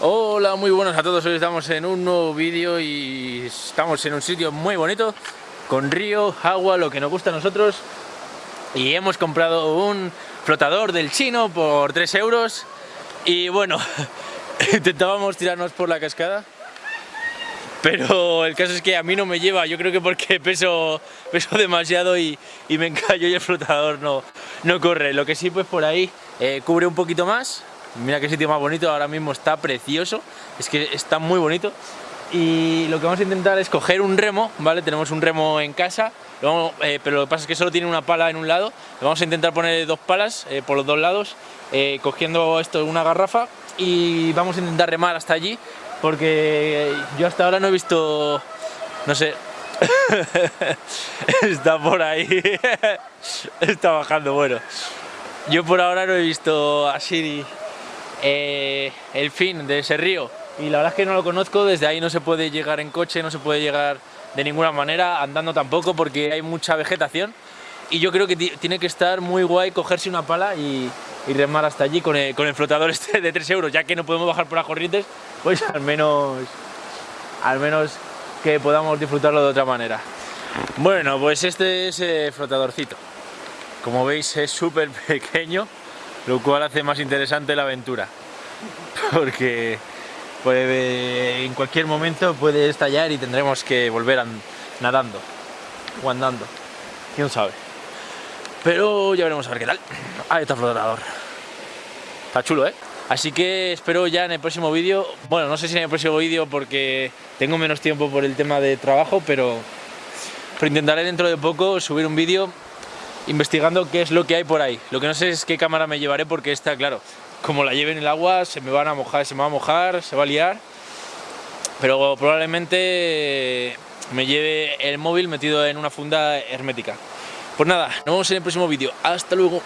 Hola, muy buenos a todos, hoy estamos en un nuevo vídeo y estamos en un sitio muy bonito con río, agua, lo que nos gusta a nosotros. Y hemos comprado un flotador del chino por 3 euros. Y bueno, intentábamos tirarnos por la cascada pero el caso es que a mí no me lleva, yo creo que porque peso, peso demasiado y, me encallo y el flotador no, no corre, lo que sí pues por ahí eh, cubre un poquito más Mira qué sitio más bonito, ahora mismo está precioso, es que está muy bonito. Y lo que vamos a intentar es coger un remo, ¿vale? Tenemos un remo en casa, eh, pero lo que pasa es que solo tiene una pala en un lado. Vamos a intentar poner dos palas eh, por los dos lados, eh, cogiendo esto una garrafa y vamos a intentar remar hasta allí, porque yo hasta ahora no he visto, no sé, está por ahí, está bajando, bueno. Yo por ahora no he visto así eh, el fin de ese río y la verdad es que no lo conozco, desde ahí no se puede llegar en coche, no se puede llegar de ninguna manera, andando tampoco porque hay mucha vegetación y yo creo que tiene que estar muy guay cogerse una pala y, remar hasta allí con el, flotador este de 3 euros, ya que no podemos bajar por las corrientes, pues al menos, al menos que podamos disfrutarlo de otra manera. Bueno, pues este es el flotadorcito. Como veis es súper pequeño, lo cual hace más interesante la aventura. Porque puede, en cualquier momento puede estallar y tendremos que volver nadando o andando, quién sabe pero ya veremos a ver qué tal. Ahí está el flotador. Está chulo eh así que espero ya en el próximo vídeo. Bueno no sé si en el próximo vídeo porque tengo menos tiempo por el tema de trabajo pero, pero intentaré dentro de poco subir un vídeo investigando qué es lo que hay por ahí. Lo que no sé es qué cámara me llevaré porque está claro, como la lleve en el agua se me van a mojar, se me va a mojar, se va a liar. Pero probablemente me lleve el móvil metido en una funda hermética. Pues nada, nos vemos en el próximo vídeo. Hasta luego.